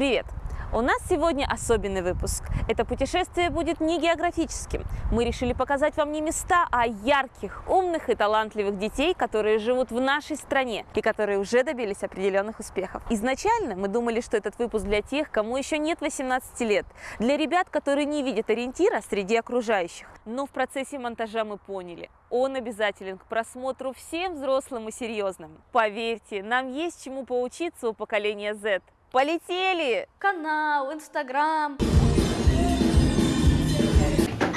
Привет! У нас сегодня особенный выпуск. Это путешествие будет не географическим. Мы решили показать вам не места, а ярких, умных и талантливых детей, которые живут в нашей стране и которые уже добились определенных успехов. Изначально мы думали, что этот выпуск для тех, кому еще нет 18 лет, для ребят, которые не видят ориентира среди окружающих. Но в процессе монтажа мы поняли, он обязателен к просмотру всем взрослым и серьезным. Поверьте, нам есть чему поучиться у поколения Z. Полетели! Канал, Инстаграм.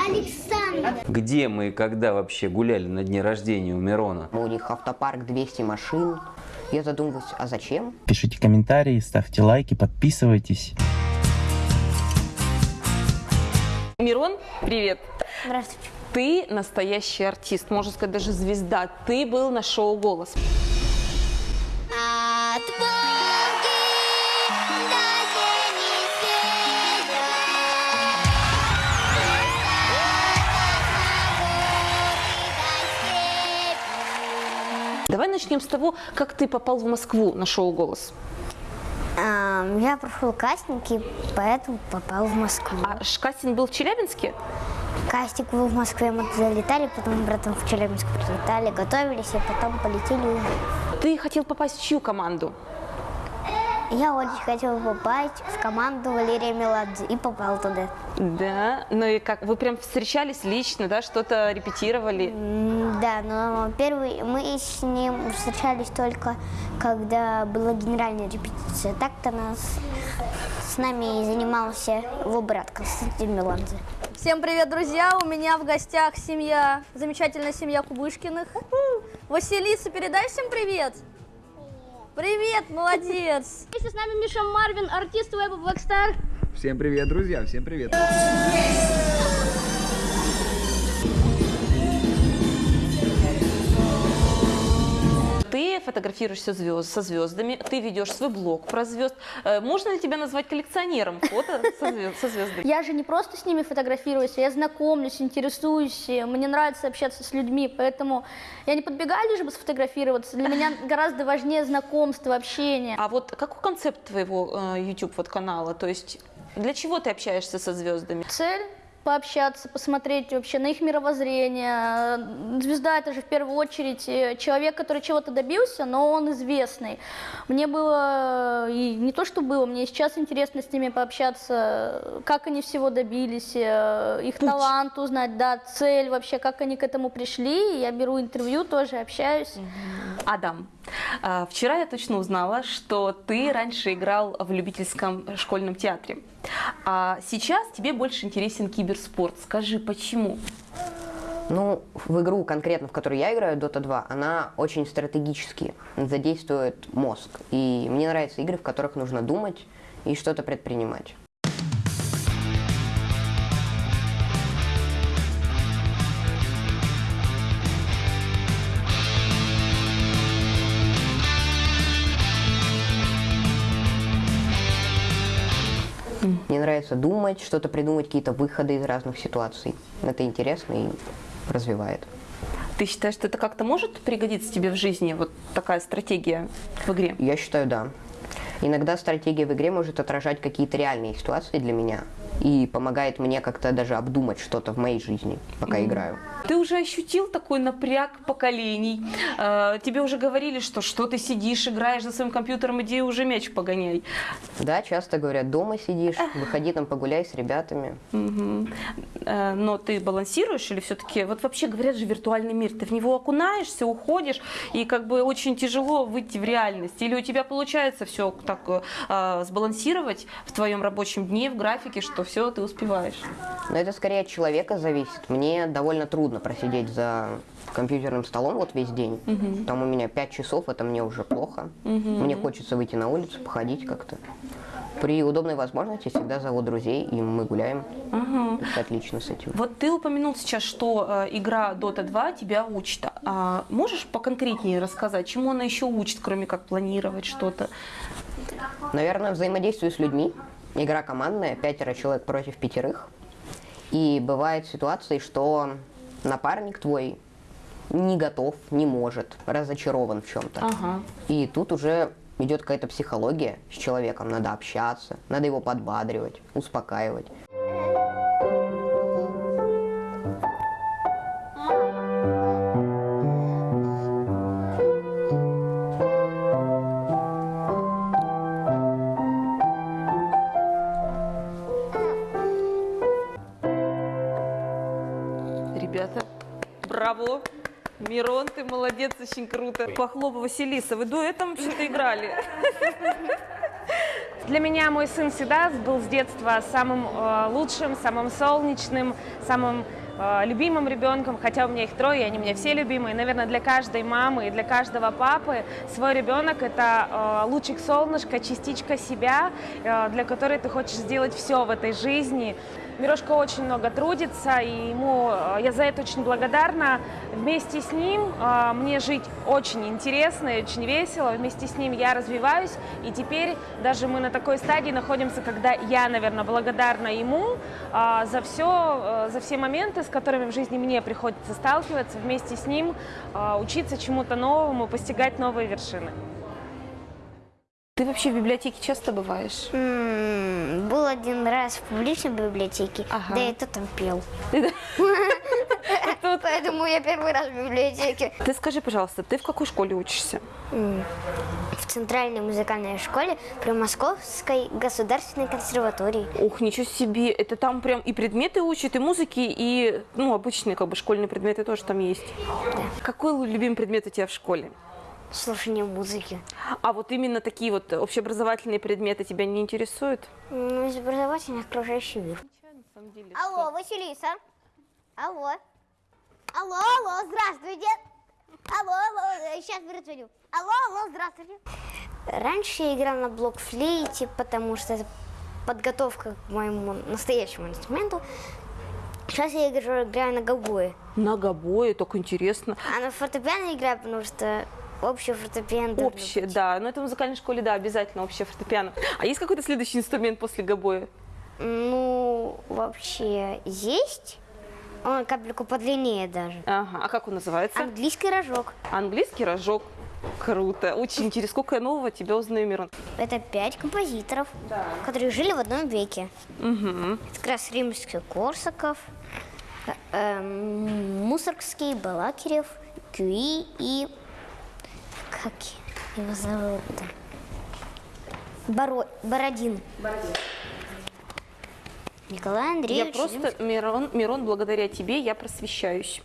Александр. Где мы и когда вообще гуляли на дне рождения у Мирона? У них автопарк 200 машин. Я задумываюсь, а зачем? Пишите комментарии, ставьте лайки, подписывайтесь. Мирон, привет! Здравствуйте. Ты настоящий артист, можно сказать, даже звезда. Ты был на шоу «Голос». Начнем с того, как ты попал в Москву на шоу «Голос». Ам, Я прошел кастинг и поэтому попал в Москву. А кастинг был в Челябинске? Кастинг был в Москве, мы залетали, потом братом в Челябинск прилетали, готовились, и потом полетели. Ты хотел попасть в чью команду? Я очень хотел попасть в команду Валерия Меладзе и попал туда. Да, ну и как, вы прям встречались лично, да, что-то репетировали? Да, но первый мы с ним встречались только когда была генеральная репетиция. Так-то нас с нами и занимался его брат Константин Меладзе. Всем привет, друзья! У меня в гостях семья, замечательная семья Кубышкиных. Василиса, передай всем привет! Привет, молодец! Вместе с нами Миша Марвин, артист веба Blackstar. Всем привет, друзья, всем привет. Ты фотографируешься звезд, со звездами, ты ведешь свой блог про звезд. Э, Можно ли тебя назвать коллекционером фото со, звезд- со звездами? Я же не просто с ними фотографируюсь, я знакомлюсь, интересуюсь, мне нравится общаться с людьми, поэтому я не подбегаю лишь бы сфотографироваться. Для меня гораздо важнее знакомство, общение. А вот какой концепт твоего э, YouTube вот канала? То есть для чего ты общаешься со звездами? Цель пообщаться, посмотреть вообще на их мировоззрение. Звезда это же в первую очередь э, человек, который чего-то добился, но он известный. Мне было, и не то что было, мне сейчас интересно с ними пообщаться, как они всего добились, э, их талант узнать, да, цель вообще, как они к этому пришли. Я беру интервью, тоже общаюсь. Адам, а, вчера я точно узнала, что ты раньше играл в любительском школьном театре. А сейчас тебе больше интересен киберспорт. Скажи, почему? Ну, в игру конкретно, в которую я играю, Dota 2, она очень стратегически задействует мозг. И мне нравятся игры, в которых нужно думать и что-то предпринимать. Думать, что-то придумать, какие-то выходы из разных ситуаций. Это интересно и развивает. Ты считаешь, что это как-то может пригодиться тебе в жизни, вот такая стратегия в игре? Я считаю, да. Иногда стратегия в игре может отражать какие-то реальные ситуации для меня и помогает мне как-то даже обдумать что-то в моей жизни, пока играю. Ты уже ощутил такой напряг поколений? Э, Тебе уже говорили, что что ты сидишь, играешь за своим компьютером, иди уже мяч погоняй. Да, часто говорят, дома сидишь, выходи там погуляй с ребятами. Э, Но ты балансируешь или все-таки, вот вообще говорят же виртуальный мир, ты в него окунаешься, уходишь, и как бы очень тяжело выйти в реальность. Или у тебя получается все так э, сбалансировать в твоем рабочем дне, в графике, что все ты успеваешь? Но это скорее от человека зависит. Мне довольно трудно просидеть за компьютерным столом вот весь день. Там у меня 5 часов, это мне уже плохо. Мне хочется выйти на улицу, походить как-то. При удобной возможности всегда зову друзей, и мы гуляем. Это отлично с этим. Вот ты упомянул сейчас, что э, игра Dota 2 тебя учит. А можешь поконкретнее рассказать, чему она еще учит, кроме как планировать что-то? Наверное, взаимодействую с людьми. Игра командная, пятеро человек против пятерых. И бывают ситуации, что напарник твой не готов, не может, разочарован в чем-то. Ага. И тут уже идет какая-то психология с человеком, надо общаться, надо его подбадривать, успокаивать. Мирон, ты молодец, очень круто. Похлоп, Василиса, вы дуэтом вообще-то играли. Для меня мой сын всегда был с детства самым э, лучшим, самым солнечным, самым э, любимым ребенком, хотя у меня их трое, и они меня все любимые. Наверное, для каждой мамы и для каждого папы свой ребенок – это э, лучик солнышка, частичка себя, э, для которой ты хочешь сделать все в этой жизни. Мирошка очень много трудится, и ему э, я за это очень благодарна. Вместе с ним э, мне жить очень интересно и очень весело. Вместе с ним я развиваюсь, и теперь даже мы на такой стадии находимся, когда я, наверное, благодарна ему э, за все, за все моменты, с которыми в жизни мне приходится сталкиваться, вместе с ним учиться чему-то новому, постигать новые вершины. Ты вообще в библиотеке часто бываешь? М, Был один раз в публичной библиотеке, Ага. да и то там пел. Поэтому я первый раз в библиотеке. Ты скажи, пожалуйста, ты в какой школе учишься? М, В Центральной музыкальной школе при Московской государственной консерватории. Ух, ничего себе, это там прям и предметы учат, и музыки, и, ну, обычные, как бы, школьные предметы тоже там есть. Какой любимый предмет у тебя в школе? Слушание музыки. А вот именно такие вот общеобразовательные предметы тебя не интересуют? Ну, из образовательных окружающий мир. Алло, Василиса. Алло. Алло, алло, здравствуйте. Алло, алло, сейчас перезвоню. Алло, алло, здравствуйте. Раньше я играла на блокфлейте, потому что это подготовка к моему настоящему инструменту. Сейчас я играю, играю на гобое. На гобое, так интересно. А на фортепиано играю, потому что общее фортепиано. Общее, да. Но это в музыкальной школе, да, обязательно общее фортепиано. А есть какой-то следующий инструмент после гобоя? Ну, вообще есть. Он капельку подлиннее даже. Ага, а как он называется? Английский рожок. Английский рожок. Круто, очень интересно. Сколько я нового тебя узнаю, Мирон. Это пять композиторов, которые жили в одном веке. Угу. Это как раз Римский-Корсаков, э, эм, Мусоргский, Балакирев, Кюи и... Как его зовут-то? Боро... Бородин. Николай Я Андреевич. просто, Мирон, Мирон, благодаря тебе я просвещаюсь.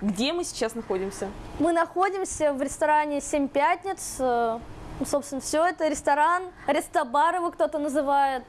Где мы сейчас находимся? Мы находимся в ресторане «Семь пятниц». Э, ну, Собственно, все это ресторан, рестобар его кто-то называет.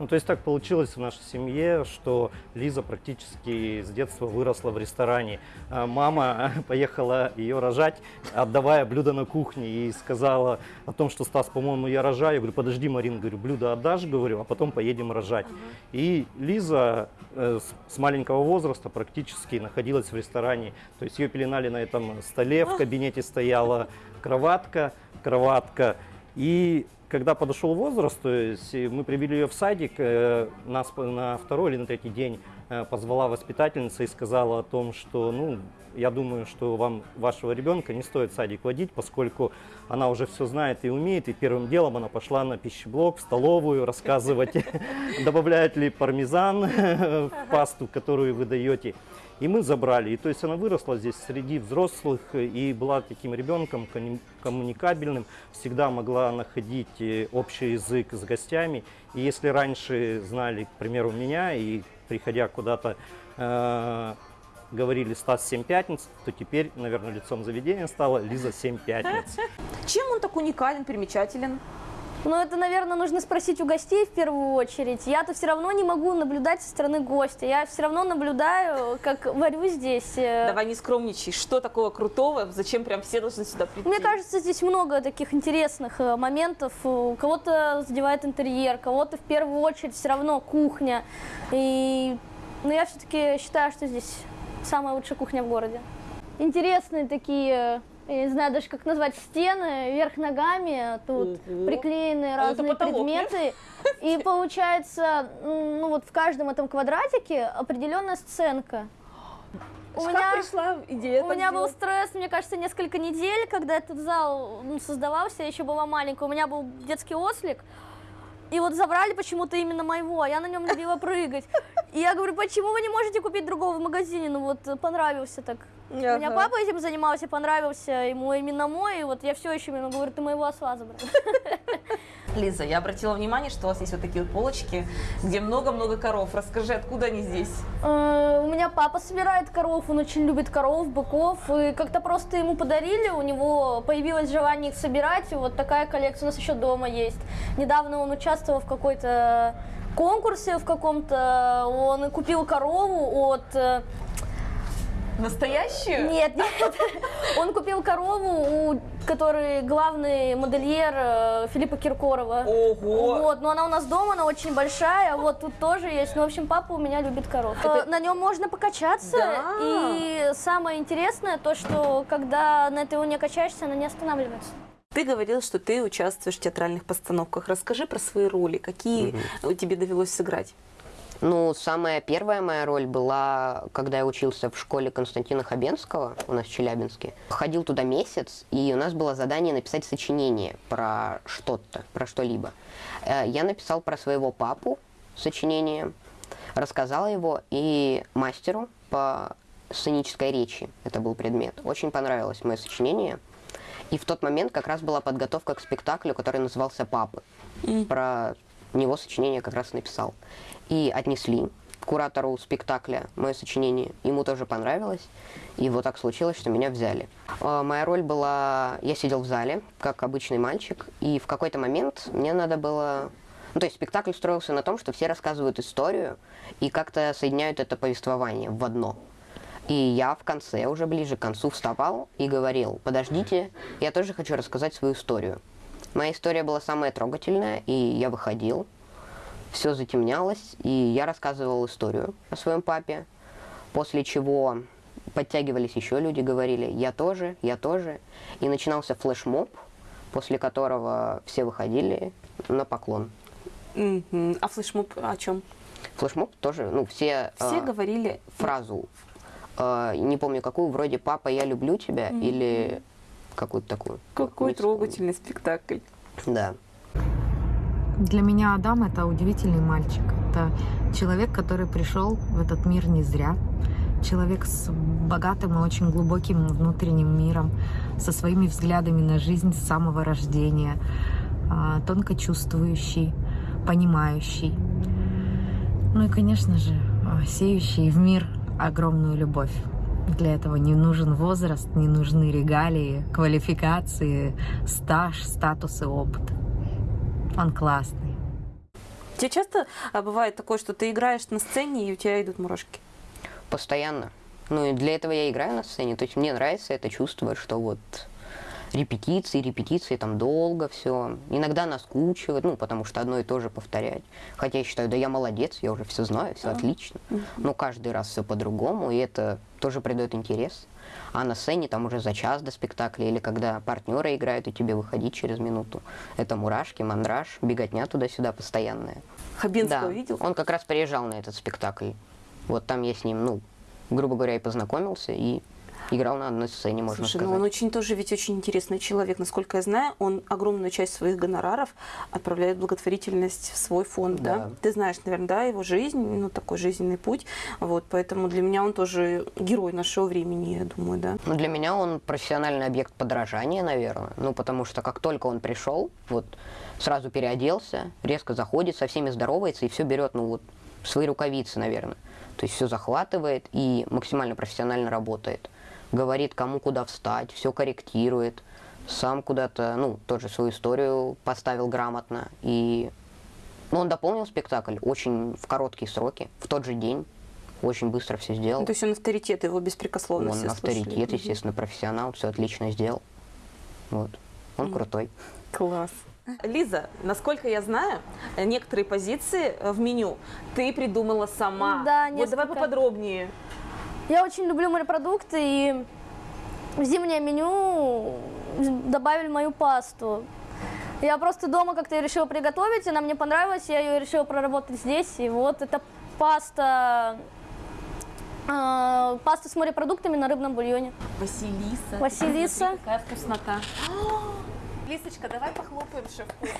Ну, то есть так получилось в нашей семье, что Лиза практически с детства выросла в ресторане. А Мама поехала ее рожать, отдавая блюдо на кухне, и сказала о том, что Стас, по-моему, я рожаю. Я говорю, подожди, Марин, говорю, блюдо отдашь, говорю, а потом поедем рожать. И Лиза э, с, с маленького возраста практически находилась в ресторане. То есть ее пеленали на этом столе, в кабинете стояла кроватка, кроватка. И когда подошел возраст, то есть мы привели ее в садик, э, нас на второй или на третий день э, позвала воспитательница и сказала о том, что, ну, я думаю, что вам вашего ребенка не стоит в садик водить, поскольку она уже все знает и умеет, и первым делом она пошла на пищеблок, в столовую рассказывать, добавляют ли пармезан в пасту, которую вы даете. И мы забрали. И то есть она выросла здесь среди взрослых и была таким ребенком комму- коммуникабельным, всегда могла находить э, общий язык с гостями. И если раньше знали, к примеру, меня, и приходя куда-то э, говорили Стас 7 пятниц, то теперь, наверное, лицом заведения стала Лиза 7 пятниц. Чем он так уникален, примечателен? Ну, это, наверное, нужно спросить у гостей в первую очередь. Я-то все равно не могу наблюдать со стороны гостя. Я все равно наблюдаю, как варю здесь. э, Давай не скромничай. Что такого крутого? Зачем прям все должны сюда прийти? Мне кажется, здесь много таких интересных э, моментов. У кого-то задевает интерьер, кого-то в первую очередь все равно кухня. И ну, я все-таки считаю, что здесь самая лучшая кухня в городе. Интересные такие, я не знаю даже как назвать, стены вверх ногами, тут Ого. приклеены А разные потолок, нет? предметы. И получается, ну вот в каждом этом квадратике определенная сценка. У как меня- пришла идея У меня был стресс, мне кажется, несколько недель, когда этот зал ну, создавался, я еще была маленькая. У меня был детский ослик, и вот забрали почему-то именно моего, а я на нем любила прыгать. И я говорю, почему вы не можете купить другого в магазине? Ну вот понравился так. У меня Ага. папа этим занимался, понравился ему именно мой, и вот я все еще ему говорю, ты моего осла забрал. Лиза, я обратила внимание, что у вас есть вот такие вот полочки, где много-много коров. Расскажи, откуда они здесь? Э, У меня папа собирает коров, он очень любит коров, быков, и как-то просто ему подарили, у него появилось желание их собирать, и вот такая коллекция у нас еще дома есть. Недавно он участвовал в какой-то конкурсе в каком-то, он купил корову от... Настоящую? Нет, нет, он купил корову, у которой главный модельер э, Филиппа Киркорова. Ого! Вот, но она у нас дома, она очень большая, вот тут тоже есть. Ну, в общем, папа у меня любит коров. Э, На нем можно покачаться, Да. и самое интересное то, что когда на этой луне качаешься, она не останавливается. Ты говорил, что ты участвуешь в театральных постановках. Расскажи про свои роли, какие тебе довелось сыграть. Ну, самая первая моя роль была, когда я учился в школе Константина Хабенского у нас в Челябинске. Ходил туда месяц, и у нас было задание написать сочинение про что-то, про что-либо. Э, Я написал про своего папу сочинение, рассказал его и мастеру по сценической речи, это был предмет. Очень понравилось мое сочинение. И в тот момент как раз была подготовка к спектаклю, который назывался «Папы». Про него сочинение как раз написал. И отнесли куратору спектакля мое сочинение. Ему тоже понравилось. И вот так случилось, что меня взяли. А, Моя роль была... Я сидел в зале, как обычный мальчик, и в какой-то момент мне надо было... Ну, то есть спектакль строился на том, что все рассказывают историю и как-то соединяют это повествование в одно. И я в конце, уже ближе к концу, вставал и говорил, подождите, я тоже хочу рассказать свою историю. Моя история была самая трогательная, и я выходил, все затемнялось, и я рассказывал историю о своем папе, после чего подтягивались еще люди, говорили «я тоже, я тоже», и начинался флешмоб, после которого все выходили на поклон. А флешмоб о чем? Флешмоб тоже, ну, все, Все э, говорили фразу, э, не помню какую, вроде «папа, я люблю тебя» или какую-то такую. какой трогательный спектакль. Да. Для меня Адам это удивительный мальчик. Это человек, который пришел в этот мир не зря. Человек с богатым и очень глубоким внутренним миром, со своими взглядами на жизнь с самого рождения, а, тонко чувствующий, понимающий. Ну и, конечно же, а, сеющий в мир огромную любовь. Для этого не нужен возраст, не нужны регалии, квалификации, стаж, статус и опыт. Он классный. Тебе часто а, бывает такое, что ты играешь на сцене, и у тебя идут мурашки? Постоянно. Ну и для этого я играю на сцене. То есть мне нравится это чувство, что вот репетиции, репетиции, там долго все. Иногда наскучивает, ну, потому что одно и то же повторять. Хотя я считаю, да я молодец, я уже все знаю, все отлично. Но каждый раз все по-другому, и это тоже придает интерес. А на сцене там уже за час до спектакля, или когда партнеры играют, и тебе выходить через минуту. Это мурашки, мандраж, беготня туда-сюда постоянная. Хабенского Да, видел? он как раз приезжал на этот спектакль. Вот там я с ним, ну, грубо говоря, и познакомился, и играл на одной сцене, можно Слушай, сказать. ну он очень тоже ведь очень интересный человек. Насколько я знаю, он огромную часть своих гонораров отправляет в благотворительность в свой фонд, да? Да. Ты знаешь, наверное, да, его жизнь, ну такой жизненный путь. Вот, поэтому для меня он тоже герой нашего времени, я думаю, да. Ну, для меня он профессиональный объект подражания, наверное. Ну, потому что как только он пришел, вот сразу переоделся, резко заходит, со всеми здоровается и все берет, ну вот, свои рукавицы, наверное. То есть все захватывает и максимально профессионально работает. Говорит, кому куда встать, все корректирует. Сам куда-то, ну, тоже свою историю поставил грамотно. И ну, он дополнил спектакль очень в короткие сроки, в тот же день. Очень быстро все сделал. Ну, то есть он авторитет, его беспрекословно Он авторитет, слушали. Естественно, профессионал, все отлично сделал. Вот. Он крутой. Класс. Лиза, насколько я знаю, некоторые позиции в меню ты придумала сама. Да, Вот давай поподробнее. Я очень люблю морепродукты, и в зимнее меню добавили мою пасту. Я просто дома как-то ее решила приготовить, она мне понравилась, я ее решила проработать здесь. И вот эта паста э, э, паста с морепродуктами на рыбном бульоне. Василиса. Василиса. Смотри, Какая вкуснота. Лисочка, давай похлопаем шеф-повару.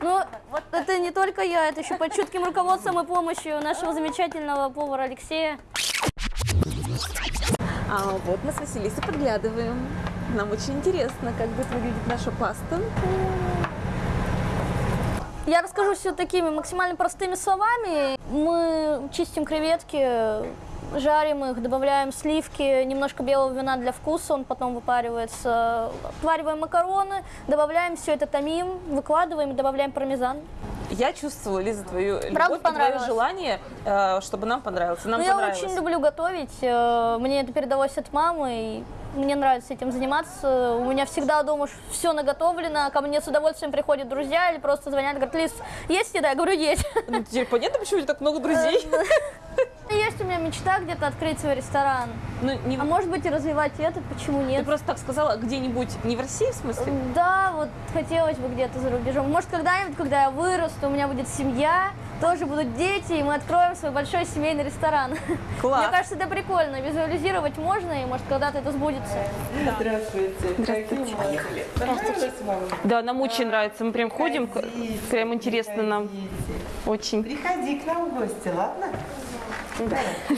Ну, вот это не только я, это еще под чутким руководством и помощью нашего замечательного повара Алексея. А вот мы с Василисой подглядываем. Нам очень интересно, как будет выглядеть наша паста. Я расскажу все такими максимально простыми словами. Мы чистим креветки, жарим их, добавляем сливки, немножко белого вина для вкуса, он потом выпаривается. Отвариваем макароны, добавляем все это томим, выкладываем и добавляем пармезан. Я чувствую, Лиза, твою Правда любовь твое понравилось? желание, э, чтобы нам понравилось. Нам Ну, я понравилось. очень люблю готовить, э, мне это передалось от мамы, и мне нравится этим заниматься. У меня всегда дома все наготовлено, ко мне с удовольствием приходят друзья или просто звонят, говорят, Лиз, есть еда? Я говорю, есть. Ну, теперь понятно, почему у тебя так много друзей? Есть у меня мечта где-то открыть свой ресторан. Ну, не... А может быть и развивать этот, почему Ты нет? просто так сказала, где-нибудь, не в России, в смысле? Да, вот хотелось бы где-то за рубежом. Может, когда-нибудь, когда я вырасту, у меня будет семья, тоже будут дети, и мы откроем свой большой семейный ресторан. Класс. Мне кажется, это прикольно. Визуализировать можно, и может, когда-то это сбудется. Здравствуйте. Здравствуйте. Поехали. Здравствуйте. Да, нам очень нравится. Мы прям ходим, прям интересно нам. Очень. Приходи к нам в гости, ладно?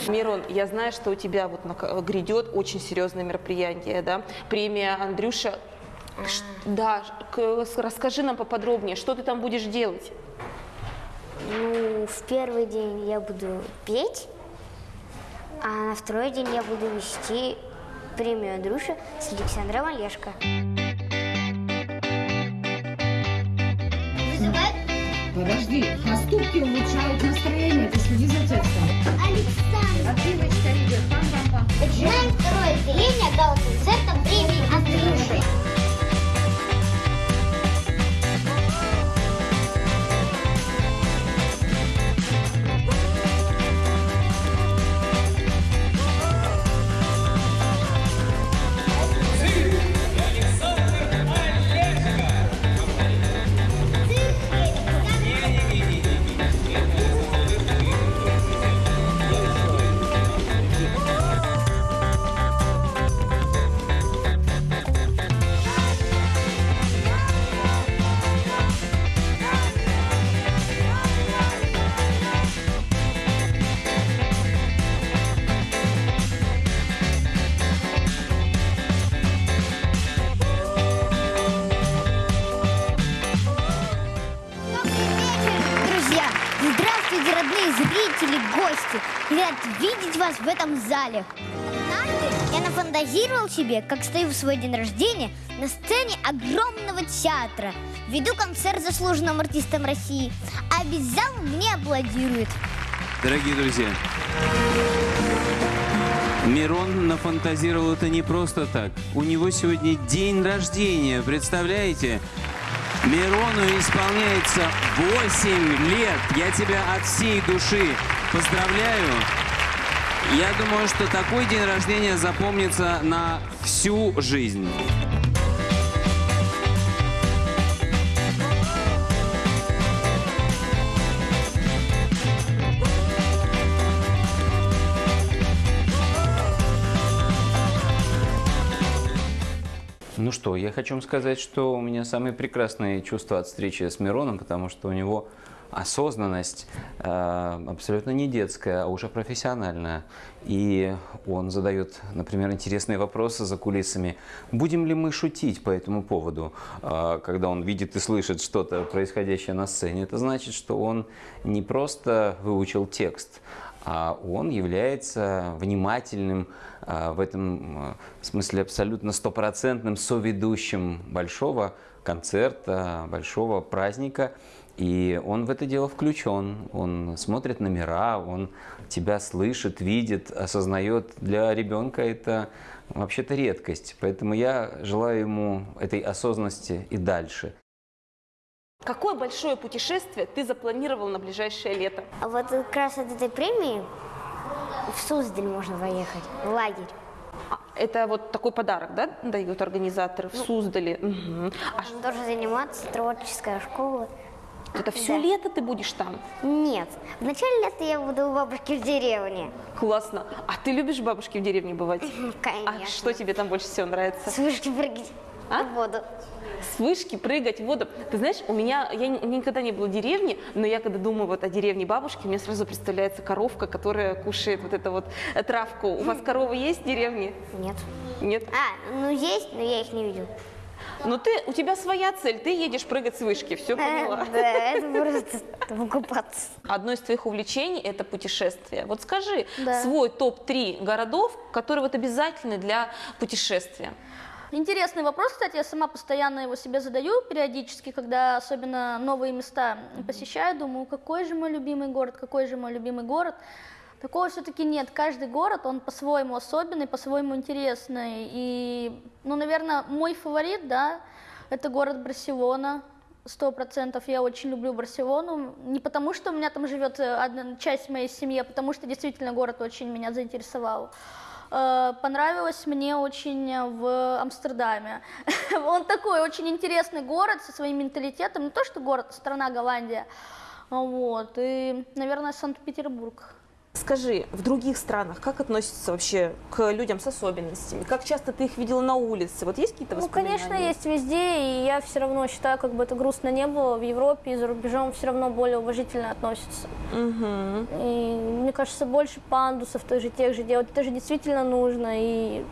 Мирон, я знаю, что у тебя вот грядет очень серьезное мероприятие, да? Премия Андрюша. Да, расскажи нам поподробнее, что ты там будешь делать? Ну, в первый день я буду петь, а на второй день я буду вести премию Андрюша с Александром Олешко. Подожди, поступки улучшают настроение, ты следи за текстом. Отрывочка идет, пам-пам-пам. Начинаем второе отделение гала-концертом премии Андрюши. Зрители, гости. Рад видеть вас в этом зале. Однажды я нафантазировал себе, как стою в свой день рождения на сцене огромного театра. Веду концерт заслуженным артистам России, а весь зал мне аплодирует. Дорогие друзья, Мирон нафантазировал это не просто так. У него сегодня день рождения, представляете? Мирону исполняется 8 лет. Я тебя от всей души поздравляю. Я думаю, что такой день рождения запомнится на всю жизнь. Ну что, я хочу вам сказать, что у меня самые прекрасные чувства от встречи с Мироном, потому что у него осознанность э, абсолютно не детская, а уже профессиональная. И он задает, например, интересные вопросы за кулисами. Будем ли мы шутить по этому поводу, э, когда он видит и слышит что-то происходящее на сцене? Это значит, что он не просто выучил текст, он является внимательным, а, в этом а, смысле абсолютно стопроцентным соведущим большого концерта, большого праздника. И он в это дело включен, он смотрит номера, он тебя слышит, видит, осознает. Для ребенка это вообще-то редкость. Поэтому я желаю ему этой осознанности и дальше. Какое большое путешествие ты запланировал на ближайшее лето? А вот как раз от этой премии в Суздаль можно поехать, в лагерь. Это вот такой подарок, да, дают организаторы в Суздале? Мгм. А Можно тоже заниматься, творческая школа. Это все Да. лето ты будешь там? Нет, в начале лета я буду у бабушки в деревне. Классно. А ты любишь бабушки в деревне бывать? Конечно. А что тебе там больше всего нравится? С вышки прыгать А? в воду. С вышки прыгать в воду. Ты знаешь, у меня, я ни- никогда не была в деревне, но я когда думаю вот о деревне бабушки, мне сразу представляется коровка, которая кушает вот эту вот э, травку. У вас коровы есть в деревне? Нет. Нет? А, ну есть, но я их не видел. Но ты, у тебя своя цель, ты едешь прыгать с вышки, все поняла. Да, это просто выкупаться. Одно из твоих увлечений – это путешествие. Вот скажи Да. свой топ-3 городов, которые вот обязательны для путешествия. Интересный вопрос, кстати, я сама постоянно его себе задаю периодически, когда особенно новые места посещаю, думаю, какой же мой любимый город, какой же мой любимый город. Такого все-таки нет. Каждый город, он по-своему особенный, по-своему интересный. И, ну, наверное, мой фаворит, да, это город Барселона. Сто процентов я очень люблю Барселону. Не потому, что у меня там живет э, одна часть моей семьи, а потому что действительно город очень меня заинтересовал. Э, Понравилось мне очень в Амстердаме. Он такой очень интересный город со своим менталитетом. Не то, что город, а страна Голландия. Вот. И, наверное, Санкт-Петербург. Скажи, в других странах как относятся вообще к людям с особенностями? Как часто ты их видела на улице? Вот есть какие-то Ну, воспоминания? конечно, есть везде, и я все равно считаю, как бы это грустно не было, в Европе и за рубежом все равно более уважительно относятся. Мгм. И мне кажется, больше пандусов той же, тех же делать. Это же действительно нужно. И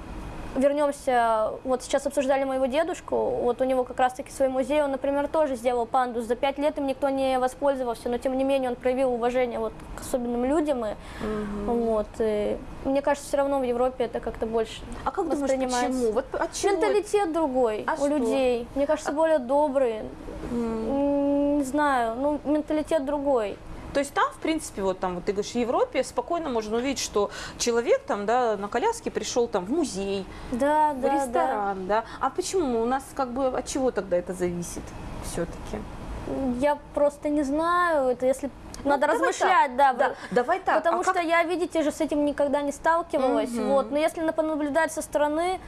вернемся, вот сейчас обсуждали моего дедушку, вот у него как раз-таки свой музей, он, например, тоже сделал пандус. За пять лет им никто не воспользовался, но тем не менее он проявил уважение вот к особенным людям. И, вот, и мне кажется, все равно в Европе это как-то больше А как думаешь, почему? Вот от чего? Менталитет другой А у что? людей. Мне кажется, более добрый. М, Не знаю, ну, менталитет другой. То есть там, в принципе, вот там, вот ты говоришь, в Европе спокойно можно увидеть, что человек там, да, на коляске пришел там в музей, Да, в да, ресторан, да. А почему? У нас как бы от чего тогда это зависит все-таки? да. Я просто не знаю, это если Ну, надо размышлять, так. да. Да, давай так. Потому А что как- я, видите же, с этим никогда не сталкивалась. Мгм. Вот. Но если на- понаблюдать со стороны,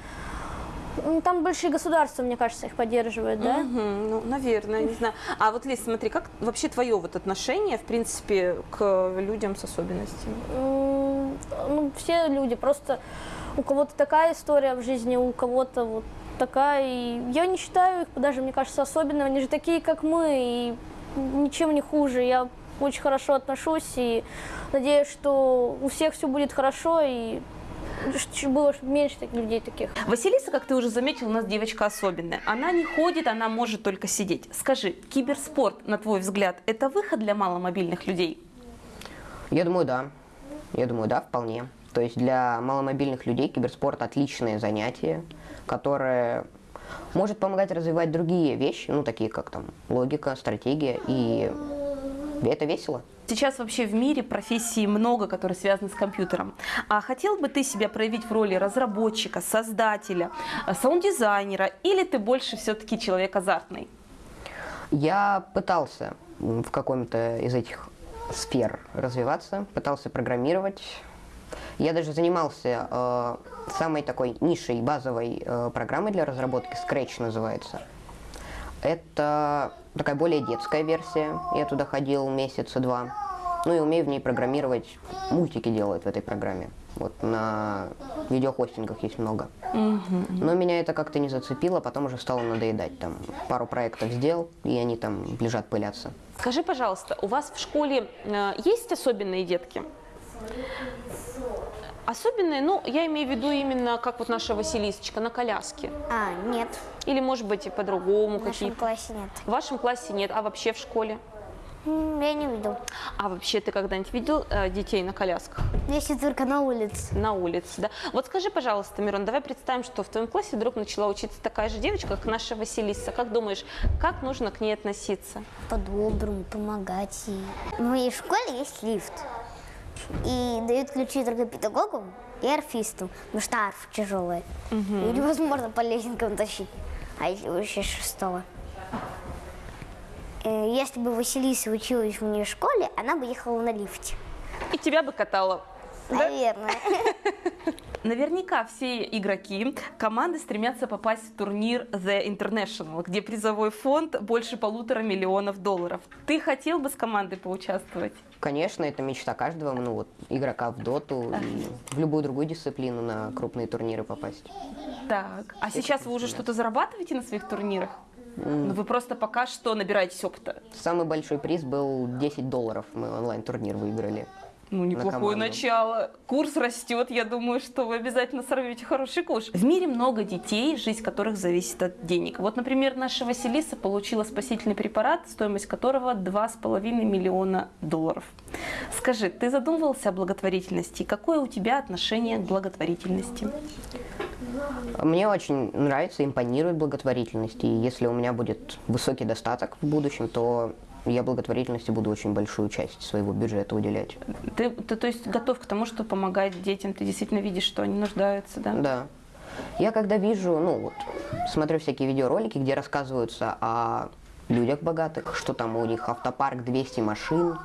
там большие государства, мне кажется, их поддерживают, да? Мгм, ну, наверное, не знаю. А вот, Лиз, смотри, как вообще твое вот отношение, в принципе, к людям с особенностями? Ну, все люди, просто у кого-то такая история в жизни, у кого-то вот такая. И я не считаю их даже, мне кажется, особенными. Они же такие, как мы, и ничем не хуже. Я очень хорошо отношусь и надеюсь, что у всех все будет хорошо и было меньше таких людей таких. Василиса, как ты уже заметил, у нас девочка особенная. Она не ходит, она может только сидеть. Скажи, киберспорт, на твой взгляд, это выход для маломобильных людей? Я думаю, да. Я думаю, да, вполне. То есть для маломобильных людей киберспорт отличное занятие, которое может помогать развивать другие вещи, ну, такие как там логика, стратегия, и это весело. Сейчас вообще в мире профессий много, которые связаны с компьютером. А хотел бы ты себя проявить в роли разработчика, создателя, э, саунд-дизайнера, или ты больше все-таки человек азартный? Я пытался в каком-то из этих сфер развиваться, пытался программировать. Я даже занимался э, самой такой нишей, базовой э, программой для разработки, Scratch называется. Это такая более детская версия. Я туда ходил месяца два. Ну и умею в ней программировать. Мультики делают в этой программе. Вот на видеохостингах есть много. Но меня это как-то не зацепило, потом уже стало надоедать. Там пару проектов сделал, и они там лежат пылятся. Скажи, пожалуйста, у вас в школе э, есть особенные детки? Особенные, ну, я имею в виду именно как вот наша Василисочка на коляске. А, нет. Или, может быть, и по-другому В нашем какие-то. классе нет. В вашем классе нет, а вообще в школе? Я не видел. А вообще ты когда-нибудь видел э, детей на колясках? Если только на улице. На улице, да. Вот скажи, пожалуйста, Мирон, давай представим, что в твоем классе вдруг начала учиться такая же девочка, как наша Василиса. Как думаешь, как нужно к ней относиться? По-доброму, помогать ей. В моей школе есть лифт. И дают ключи только педагогам и арфистам, потому что арфа тяжелая. И невозможно по лесенкам тащить. А если вообще шестого? Э, Если бы Василиса училась в моей школе, она бы ехала на лифте. И тебя бы катала. Наверное. Наверняка все игроки команды стремятся попасть в турнир The International, где призовой фонд больше полутора миллионов долларов. Ты хотел бы с командой поучаствовать? Конечно, это мечта каждого, ну вот, игрока в доту и в любую другую дисциплину на крупные турниры попасть. Так, а сейчас вы уже что-то зарабатываете на своих турнирах? Ну, вы просто пока что набираетесь опыта. Самый большой приз был 10 долларов. Мы онлайн-турнир выиграли. Ну, неплохое команду. начало. Курс растет, я думаю, что вы обязательно сорвете хороший куш. В мире много детей, жизнь которых зависит от денег. Вот, например, наша Василиса получила спасительный препарат, стоимость которого 2,5 миллиона долларов. Скажи, ты задумывался о благотворительности? Какое у тебя отношение к благотворительности? Мне очень нравится, импонирует благотворительность. И если у меня будет высокий достаток в будущем, то я благотворительности буду очень большую часть своего бюджета уделять. Ты, ты то есть готов к тому, что помогать детям? Ты действительно видишь, что они нуждаются, да? Да. Я когда вижу, ну вот, смотрю всякие видеоролики, где рассказываются о людях богатых, что там у них автопарк 200 машин,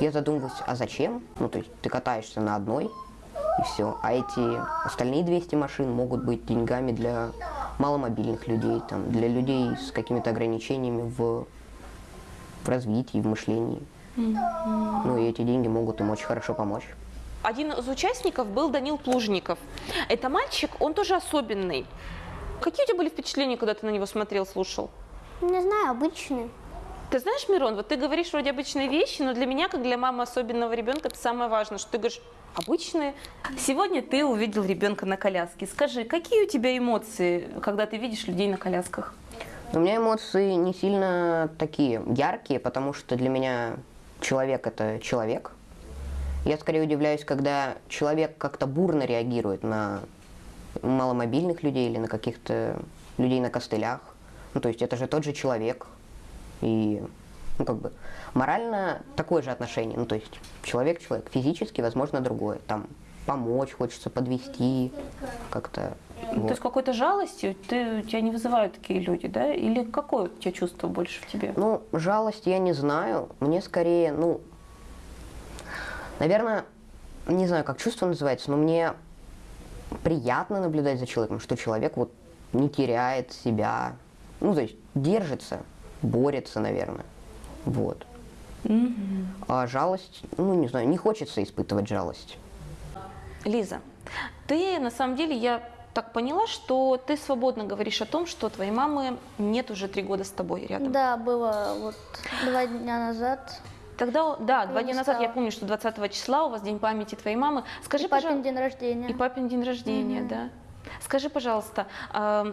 я задумываюсь, а зачем? Ну, то есть ты катаешься на одной, и все. А эти остальные 200 машин могут быть деньгами для маломобильных людей, там, для людей с какими-то ограничениями в, в развитии, в мышлении. Ну и эти деньги могут им очень хорошо помочь. Один из участников был Данил Плужников. Это мальчик, он тоже особенный. Какие у тебя были впечатления, когда ты на него смотрел, слушал? Не знаю, обычные. Ты знаешь, Мирон, вот ты говоришь вроде обычные вещи, но для меня, как для мамы особенного ребенка, это самое важное, что ты говоришь обычные. Сегодня ты увидел ребенка на коляске. Скажи, какие у тебя эмоции, когда ты видишь людей на колясках? У меня эмоции не сильно такие яркие, потому что для меня человек это человек. Я скорее удивляюсь, когда человек как-то бурно реагирует на маломобильных людей или на каких-то людей на костылях. Ну, то есть это же тот же человек. И, ну, как бы, морально такое же отношение. Ну, то есть человек-человек, физически, возможно, другое. Там помочь хочется, подвести как-то. Ну, вот. То есть какой-то жалостью ты, тебя не вызывают такие люди, да? Или какое у тебя чувство больше в тебе? Ну, жалость я не знаю. Мне скорее, ну, наверное, не знаю, как чувство называется, но мне приятно наблюдать за человеком, что человек вот не теряет себя, ну, то есть держится, борется, наверное. Вот. А жалость, ну, не знаю, не хочется испытывать жалость. Лиза, ты на самом деле, я так поняла, что ты свободно говоришь о том, что твоей мамы нет уже три года с тобой рядом. Да, было вот два дня назад. Тогда, да, два дня назад я помню, что 20 числа у вас день памяти твоей мамы. Скажи, И папин день рождения. и папин день рождения, Мгм. да. Скажи, пожалуйста, а,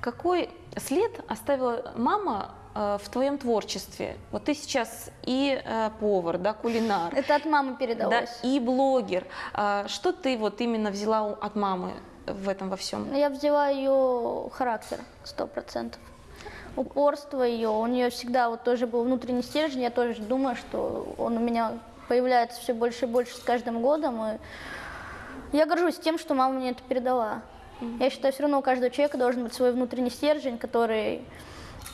какой след оставила мама а, в твоем творчестве? Вот ты сейчас и э, повар, да, кулинар. Это от мамы Да, передалось. и блогер. А, Что ты вот именно взяла от мамы в этом во всем? Я взяла ее характер, сто процентов. Упорство ее, у нее всегда вот тоже был внутренний стержень, я тоже думаю, что он у меня появляется все больше и больше с каждым годом. И я горжусь тем, что мама мне это передала. Я считаю, все равно у каждого человека должен быть свой внутренний стержень, который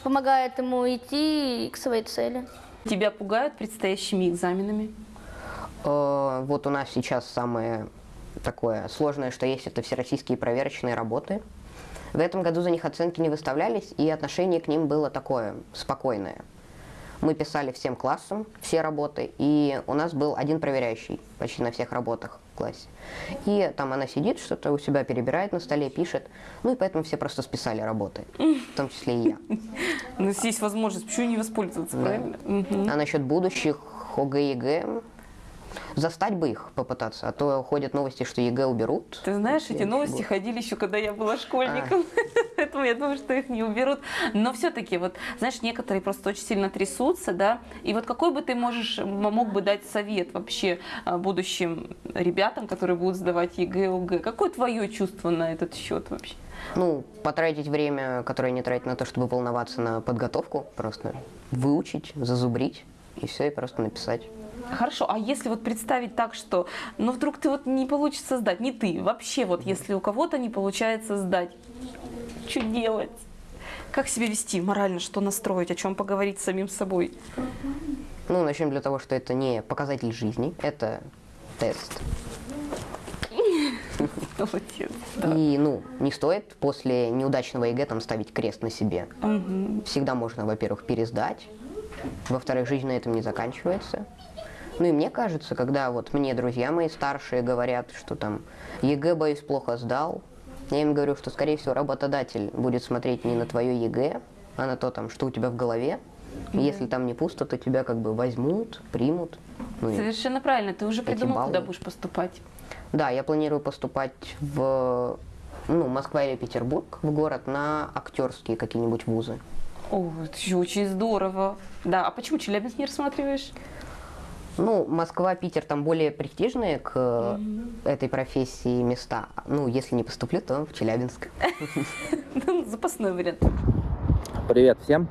помогает ему идти к своей цели. Тебя пугают предстоящими экзаменами? Э, Вот у нас сейчас самое такое сложное, что есть, это всероссийские проверочные работы. В этом году за них оценки не выставлялись, и отношение к ним было такое спокойное. Мы писали всем классом все работы, и у нас был один проверяющий почти на всех работах в классе. И там она сидит, что-то у себя перебирает на столе, пишет. Ну и поэтому все просто списали работы, в том числе и я. Ну, если есть возможность, почему не воспользоваться, правильно? А насчет будущих ОГЭ, ЕГЭ, застать бы их попытаться, а то ходят новости, что ЕГЭ уберут. Ты знаешь, эти новости ничего. ходили еще, когда я была школьником, поэтому я думаю, что их не уберут. Но все-таки, вот, знаешь, некоторые просто очень сильно трясутся, да, и вот какой бы ты можешь, мог бы дать совет вообще а, будущим ребятам, которые будут сдавать ЕГЭ, ОГЭ? Какое твое чувство на этот счет вообще? Ну, потратить время, которое не тратить на то, чтобы волноваться на подготовку, просто выучить, зазубрить, и все, и просто написать. Хорошо, а если вот представить так, что, ну вдруг ты вот не получится сдать, не ты, вообще вот если у кого-то не получается сдать, что делать? Как себя вести морально, что настроить, о чем поговорить с самим собой? Ну, начнем для того, что это не показатель жизни, это тест. Молодец. И, ну, не стоит после неудачного ЕГЭ там ставить крест на себе. Всегда можно, во-первых, пересдать. Во-вторых, жизнь на этом не заканчивается. Ну и мне кажется, когда вот мне друзья мои старшие говорят, что там ЕГЭ, боюсь, плохо сдал, я им говорю, что, скорее всего, работодатель будет смотреть не на твое ЕГЭ, а на то, там, что у тебя в голове. И Если там не пусто, то тебя как бы возьмут, примут. Ну Совершенно правильно. Ты уже придумал, куда баллы. будешь поступать. Да, я планирую поступать в ну, Москва или Петербург, в город, на актерские какие-нибудь вузы. О, это еще очень здорово. Да, а почему Челябинск не рассматриваешь? Ну, Москва, Питер там более престижные к этой профессии места. Ну, если не поступлю, то в Челябинск. Ну, Запасной вариант. Привет всем.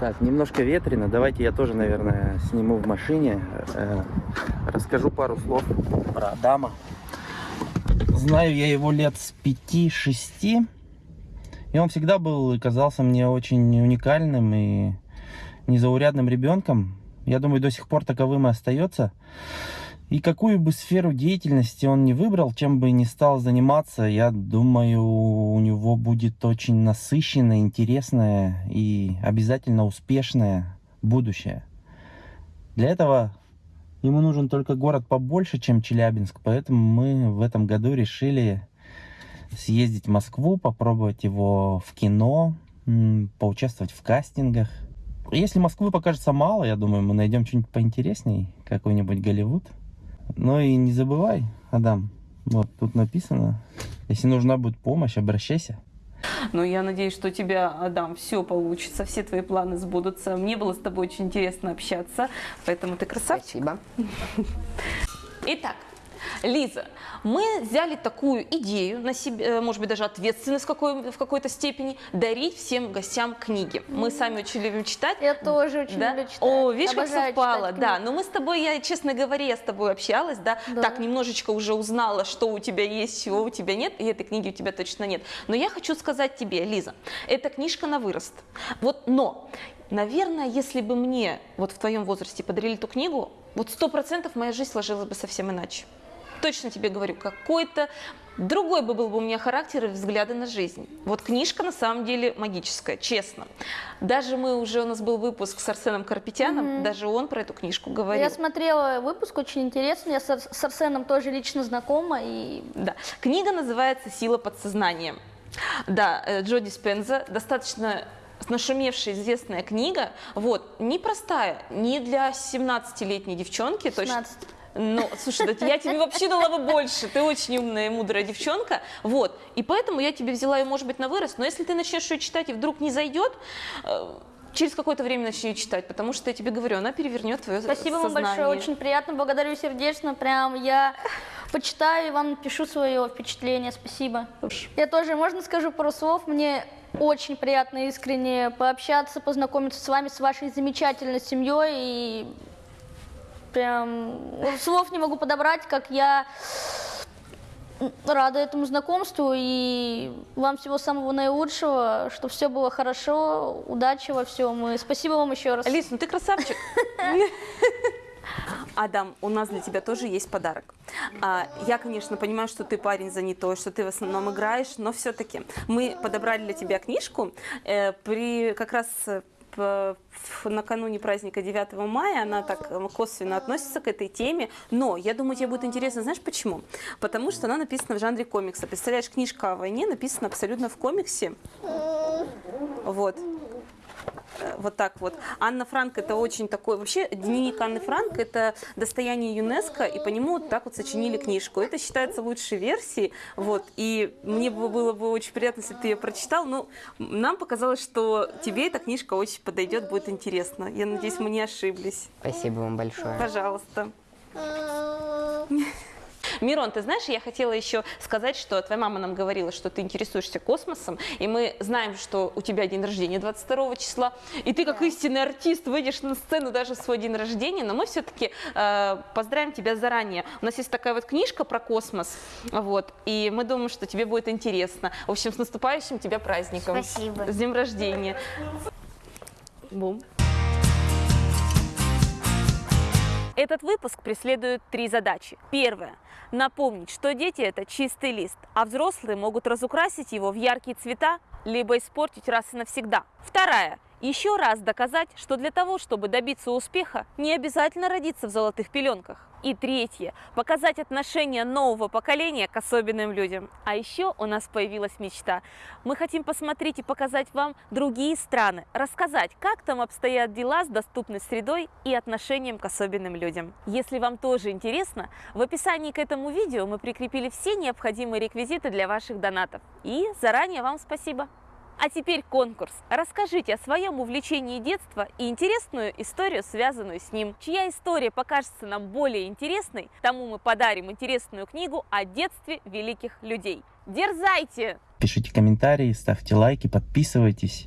Так, немножко ветрено. Давайте я тоже, наверное, сниму в машине. Э, Расскажу пару слов про Адама. Знаю я его лет с 5-6. И он всегда был и казался мне очень уникальным и незаурядным ребенком. Я думаю, до сих пор таковым и остается. И какую бы сферу деятельности он не выбрал, чем бы ни стал заниматься, я думаю, у него будет очень насыщенное, интересное и обязательно успешное будущее. Для этого ему нужен только город побольше, чем Челябинск, поэтому мы в этом году решили съездить в Москву, попробовать его в кино, поучаствовать в кастингах. Если Москвы покажется мало, я думаю, мы найдем что-нибудь поинтересней, какой-нибудь Голливуд. Ну и не забывай, Адам, вот тут написано, если нужна будет помощь, обращайся. Но я надеюсь, что у тебя, Адам, все получится, все твои планы сбудутся. Мне было с тобой очень интересно общаться, поэтому ты красавчик. Спасибо. Итак, Лиза, мы взяли такую идею на себе, э, может быть, даже ответственность в, какой, в какой-то степени, дарить всем гостям книги. Мы сами очень любим читать. Я тоже очень да? люблю читать. О, видишь, как Обожаю совпало, читать да. Но мы с тобой, я, честно говоря, я с тобой общалась, да, Да. так немножечко уже узнала, что у тебя есть, чего у тебя нет, и этой книги у тебя точно нет. Но я хочу сказать тебе, Лиза, эта книжка на вырост. Вот, но, наверное, если бы мне вот в твоем возрасте подарили эту книгу, вот сто процентов моя жизнь сложилась бы совсем иначе. Точно тебе говорю, какой-то другой бы был бы у меня характер и взгляды на жизнь. Вот книжка на самом деле магическая, честно. Даже мы уже, у нас был выпуск с Арсеном Карпетяном, даже он про эту книжку говорил. Я смотрела выпуск, очень интересный. Я с, Ар- с Арсеном тоже лично знакома. И Да. Книга называется «Сила подсознания». Да, э, Джо Диспенза, достаточно нашумевшая известная книга, вот, непростая, не для 17-летней девчонки, точно. 16. Ну, слушай, да я тебе вообще дала бы больше. Ты очень умная и мудрая девчонка. Вот. И поэтому я тебе взяла ее, может быть, на вырост. Но если ты начнешь ее читать и вдруг не зайдет, э, через какое-то время начни ее читать, потому что я тебе говорю, она перевернет твое Спасибо вам сознание. большое, очень приятно, благодарю сердечно. Прям я почитаю и вам напишу свое впечатление. Спасибо. Я тоже, можно скажу пару слов? Мне очень приятно искренне пообщаться, познакомиться с вами, с вашей замечательной семьей. И прям слов не могу подобрать, как я рада этому знакомству и вам всего самого наилучшего, чтобы все было хорошо, удачи во всем. И спасибо вам еще раз. Алис, ну ты красавчик. Адам, у нас для тебя тоже есть подарок. А, Я, конечно, понимаю, что ты парень занятой, что ты в основном играешь, но все-таки мы подобрали для тебя книжку э, при как раз э, накануне праздника 9 мая, она так э, косвенно относится к этой теме, но я думаю, тебе будет интересно, знаешь почему? Потому что она написана в жанре комикса. Представляешь, книжка о войне написана абсолютно в комиксе. Вот. Э, Вот так вот. Анна Франк это очень такой... Вообще, дневник Анны Франк это достояние ЮНЕСКО, и по нему вот так вот сочинили книжку. Это считается лучшей версией. Вот. И мне бы было бы очень приятно, если бы ты ее прочитал. Но нам показалось, что тебе эта книжка очень подойдет, будет интересно. Я надеюсь, мы не ошиблись. Спасибо вам большое. Пожалуйста. Мирон, ты знаешь, я хотела еще сказать, что твоя мама нам говорила, что ты интересуешься космосом, и мы знаем, что у тебя день рождения 22 числа, и ты как истинный артист выйдешь на сцену даже в свой день рождения, но мы все-таки э, поздравим тебя заранее. У нас есть такая вот книжка про космос, вот, и мы думаем, что тебе будет интересно. В общем, с наступающим тебя праздником. Спасибо. С днем рождения. Бум. Этот выпуск преследует три задачи. Первая – напомнить, что дети – это чистый лист, а взрослые могут разукрасить его в яркие цвета, либо испортить раз и навсегда. Вторая еще раз доказать, что для того, чтобы добиться успеха, не обязательно родиться в золотых пеленках. И третье – показать отношение нового поколения к особенным людям. А еще у нас появилась мечта. Мы хотим посмотреть и показать вам другие страны, рассказать, как там обстоят дела с доступной средой и отношением к особенным людям. Если вам тоже интересно, в описании к этому видео мы прикрепили все необходимые реквизиты для ваших донатов. И заранее вам спасибо! А теперь конкурс. Расскажите о своем увлечении детства и интересную историю, связанную с ним. Чья история покажется нам более интересной, тому мы подарим интересную книгу о детстве великих людей. Дерзайте! Пишите комментарии, ставьте лайки, подписывайтесь.